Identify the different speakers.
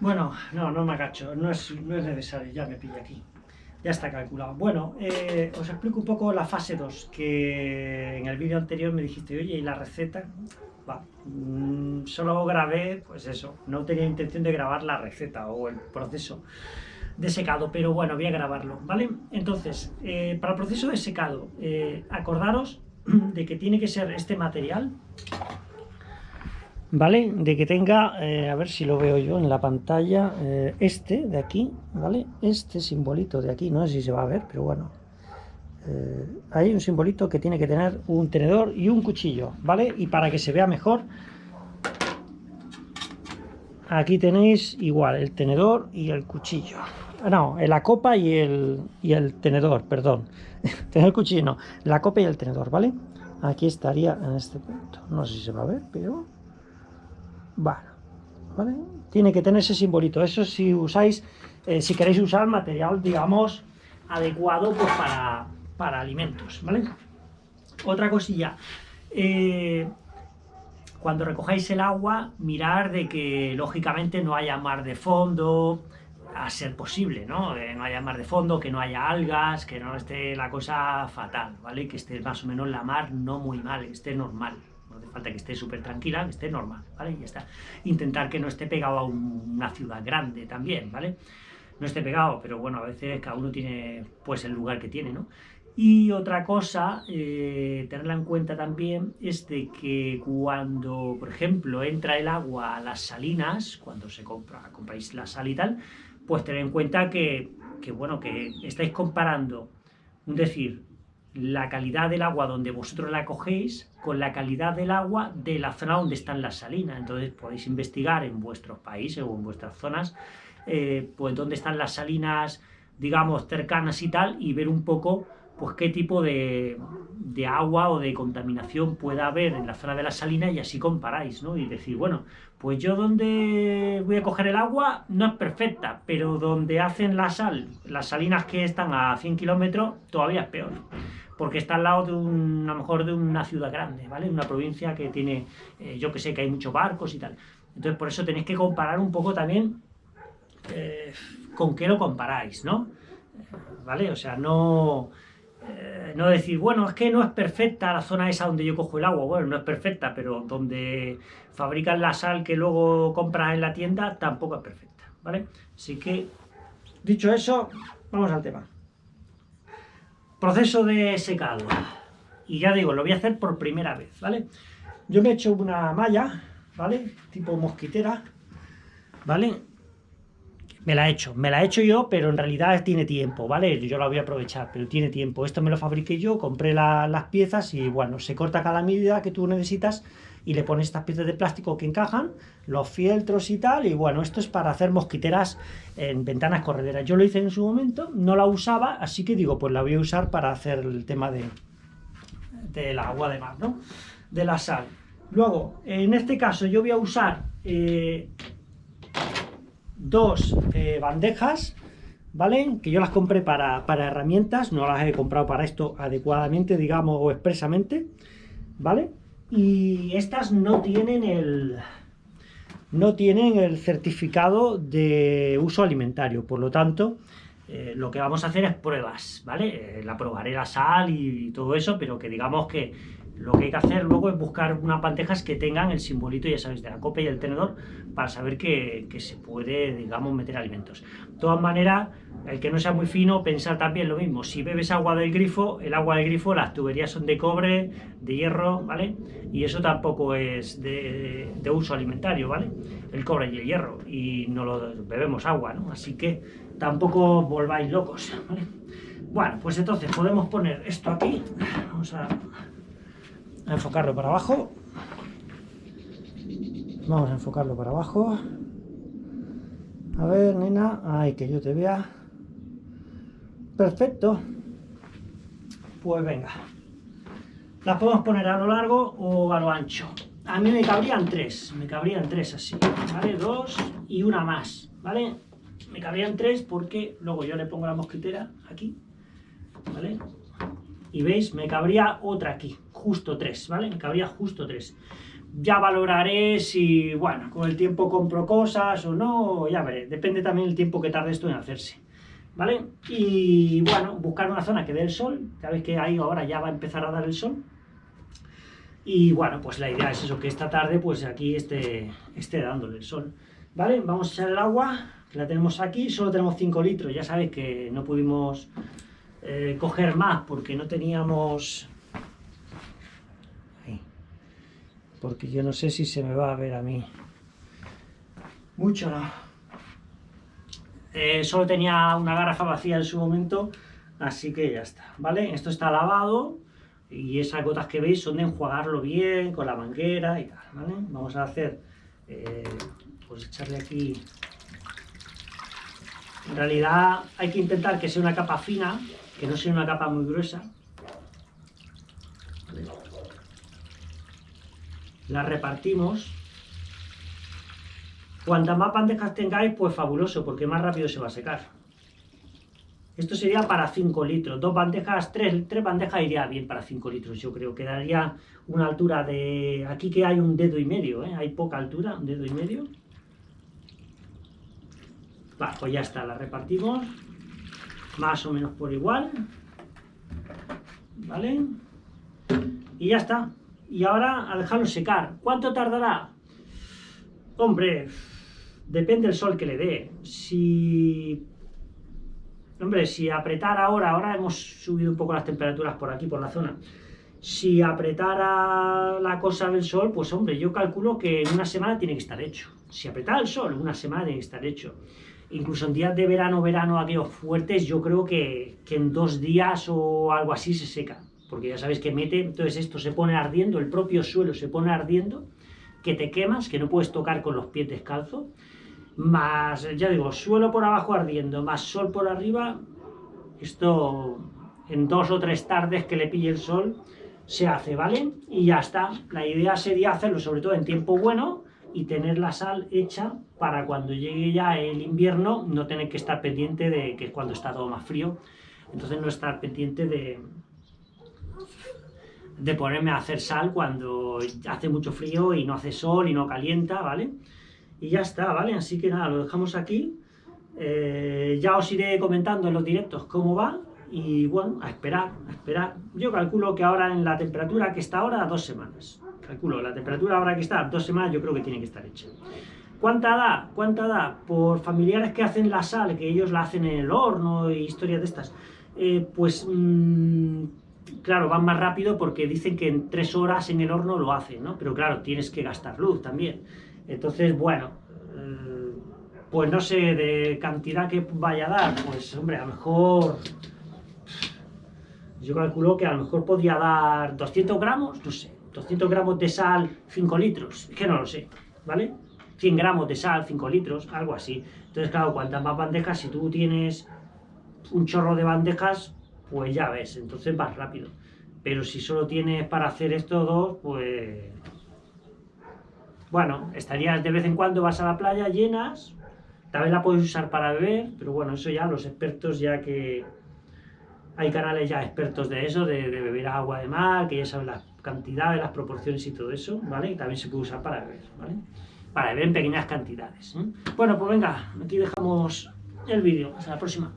Speaker 1: Bueno, no, no me agacho, no es, no es necesario, ya me pilla aquí. Ya está calculado. Bueno, eh, os explico un poco la fase 2, que en el vídeo anterior me dijiste, oye, ¿y la receta? Mm, solo grabé, pues eso, no tenía intención de grabar la receta o el proceso de secado, pero bueno, voy a grabarlo, ¿vale? Entonces, eh, para el proceso de secado, eh, acordaros de que tiene que ser este material, ¿vale? De que tenga, eh, a ver si lo veo yo en la pantalla, eh, este de aquí, ¿vale? Este simbolito de aquí, no sé si se va a ver, pero bueno. Eh, hay un simbolito que tiene que tener un tenedor y un cuchillo, ¿vale? Y para que se vea mejor, aquí tenéis igual el tenedor y el cuchillo. Ah, no, la copa y el, y el tenedor, perdón. tener el cuchillo, no, la copa y el tenedor, ¿vale? Aquí estaría en este punto. No sé si se va a ver, pero bueno, ¿vale? Tiene que tener ese simbolito. Eso si usáis, eh, si queréis usar material, digamos, adecuado pues, para, para alimentos, ¿vale? Otra cosilla. Eh, cuando recojáis el agua, mirar de que, lógicamente, no haya mar de fondo, a ser posible, ¿no? Eh, no haya mar de fondo, que no haya algas, que no esté la cosa fatal, ¿vale? Que esté más o menos la mar no muy mal, esté normal, falta que esté súper tranquila, que esté normal, ¿vale? Y ya está. Intentar que no esté pegado a un- una ciudad grande también, ¿vale? No esté pegado, pero bueno, a veces cada uno tiene pues el lugar que tiene, ¿no? Y otra cosa, eh, tenerla en cuenta también, es de que cuando, por ejemplo, entra el agua a las salinas, cuando se compra, compráis la sal y tal, pues tener en cuenta que, que, bueno, que estáis comparando, un decir, la calidad del agua donde vosotros la cogéis con la calidad del agua de la zona donde están las salinas. Entonces podéis investigar en vuestros países o en vuestras zonas, eh, pues dónde están las salinas, digamos, cercanas y tal, y ver un poco pues qué tipo de, de agua o de contaminación pueda haber en la zona de las salinas y así comparáis, ¿no? Y decir, bueno, pues yo donde voy a coger el agua no es perfecta, pero donde hacen la sal, las salinas que están a 100 kilómetros, todavía es peor. Porque está al lado de un, a lo mejor de una ciudad grande, ¿vale? Una provincia que tiene, eh, yo que sé, que hay muchos barcos y tal. Entonces por eso tenéis que comparar un poco también eh, con qué lo comparáis, ¿no? Eh, ¿Vale? O sea, no, no decir, bueno, es que no es perfecta la zona esa donde yo cojo el agua. Bueno, no es perfecta, pero donde fabrican la sal que luego compras en la tienda tampoco es perfecta, ¿vale? Así que, dicho eso, vamos al tema. Proceso de secado. Y ya digo, lo voy a hacer por primera vez, ¿vale? Yo me he hecho una malla, ¿vale? Tipo mosquitera, ¿vale? Me la he hecho, me la he hecho yo, pero en realidad tiene tiempo, ¿vale? Yo la voy a aprovechar, pero tiene tiempo. Esto me lo fabriqué yo, compré la- las piezas y bueno, se corta cada medida que tú necesitas y le pones estas piezas de plástico que encajan, los fieltros y tal, y bueno, esto es para hacer mosquiteras en ventanas correderas. Yo lo hice en su momento, no la usaba, así que digo, pues la voy a usar para hacer el tema de del agua de mar, ¿no? De la sal. Luego, en este caso yo voy a usar eh, dos eh, bandejas, ¿vale? Que yo las compré para, para herramientas, no las he comprado para esto adecuadamente, digamos, o expresamente, ¿vale? Y estas no tienen el... No tienen el certificado de uso alimentario, por lo tanto, eh, lo que vamos a hacer es pruebas, ¿vale? Eh, la probaré la sal y todo eso, pero que digamos que lo que hay que hacer luego es buscar unas bandejas que tengan el simbolito, ya sabéis, de la copa y el tenedor, para saber que, que se puede, digamos, meter alimentos. De todas maneras, el que no sea muy fino, pensar también lo mismo. Si bebes agua del grifo, el agua del grifo, las tuberías son de cobre, de hierro, ¿vale? Y eso tampoco es de, de uso alimentario, ¿vale? El cobre y el hierro, y no lo bebemos agua, ¿no? Así que tampoco volváis locos, ¿vale? Bueno, pues entonces podemos poner esto aquí, vamos a a enfocarlo para abajo. Vamos a enfocarlo para abajo. A ver, nena. Ay, que yo te vea. Perfecto. Pues venga. Las podemos poner a lo largo o a lo ancho. A mí me cabrían tres. Me cabrían tres así. ¿Vale? Dos y una más. ¿Vale? Me cabrían tres porque luego yo le pongo la mosquitera aquí. ¿Vale? Y veis, me cabría otra aquí, justo tres, ¿vale? Cabría justo tres. ya valoraré si, bueno, con el tiempo compro cosas o no, ya veré, depende también el tiempo que tarde esto en hacerse, ¿vale? Y bueno, buscar una zona que dé el sol, ya veis que ahí ahora ya va a empezar a dar el sol, y bueno, pues la idea es eso, que esta tarde pues aquí esté, esté dándole el sol, ¿vale? Vamos a echar el agua, que la tenemos aquí, solo tenemos 5 litros, ya sabéis que no pudimos eh, coger más porque no teníamos porque yo no sé si se me va a ver a mí. Mucho no. Eh, solo tenía una garrafa vacía en su momento, así que ya está, ¿vale? Esto está lavado y esas gotas que veis son de enjuagarlo bien con la manguera y tal, ¿vale? Vamos a hacer, eh, pues echarle aquí... En realidad hay que intentar que sea una capa fina, que no sea una capa muy gruesa, las repartimos. Cuantas más bandejas tengáis, pues fabuloso, porque más rápido se va a secar. Esto sería para 5 litros. Dos bandejas, tres, tres bandejas iría bien para 5 litros, yo creo. Quedaría una altura de... Aquí que hay un dedo y medio, ¿eh? Hay poca altura, un dedo y medio. Va, pues ya está, la repartimos. Más o menos por igual. ¿Vale? Y ya está y ahora a dejarlo secar. ¿Cuánto tardará? Hombre, depende del sol que le dé. Si... Hombre, si apretar ahora, ahora hemos subido un poco las temperaturas por aquí, por la zona. Si apretara la cosa del sol, pues hombre, yo calculo que en una semana tiene que estar hecho. Si apretara el sol, una semana tiene que estar hecho. Incluso en días de verano, verano, aquellos fuertes, yo creo que, que en dos días o algo así se seca porque ya sabéis que mete, entonces esto se pone ardiendo, el propio suelo se pone ardiendo, que te quemas, que no puedes tocar con los pies descalzos, más, ya digo, suelo por abajo ardiendo, más sol por arriba, esto en dos o tres tardes que le pille el sol se hace, ¿vale? Y ya está, la idea sería hacerlo sobre todo en tiempo bueno y tener la sal hecha para cuando llegue ya el invierno no tener que estar pendiente de que es cuando está todo más frío, entonces no estar pendiente de, de ponerme a hacer sal cuando hace mucho frío y no hace sol y no calienta, ¿vale? Y ya está, ¿vale? Así que nada, lo dejamos aquí. Eh, ya os iré comentando en los directos cómo va y bueno, a esperar, a esperar. Yo calculo que ahora en la temperatura que está ahora, dos semanas. Calculo, la temperatura ahora que está, dos semanas, yo creo que tiene que estar hecha. ¿Cuánta da? ¿Cuánta da? Por familiares que hacen la sal, que ellos la hacen en el horno y historias de estas, eh, pues... Mmm, claro, van más rápido porque dicen que en tres horas en el horno lo hacen, ¿no? Pero claro, tienes que gastar luz también. Entonces, bueno, eh, pues no sé, de cantidad que vaya a dar, pues hombre, a lo mejor... Yo calculo que a lo mejor podría dar 200 gramos, no sé, 200 gramos de sal, 5 litros, es que no lo sé, ¿vale? 100 gramos de sal, 5 litros, algo así. Entonces, claro, cuantas más bandejas, si tú tienes un chorro de bandejas, pues ya ves, entonces vas rápido. Pero si solo tienes para hacer estos dos, pues... Bueno, estarías de vez en cuando, vas a la playa, llenas, tal vez la puedes usar para beber, pero bueno, eso ya los expertos ya que... Hay canales ya expertos de eso, de, beber agua de mar, que ya saben las cantidades, las proporciones y todo eso, ¿vale? Y también se puede usar para beber, ¿vale? Para beber en pequeñas cantidades. ¿eh? Bueno, pues venga, aquí dejamos el vídeo. Hasta la próxima.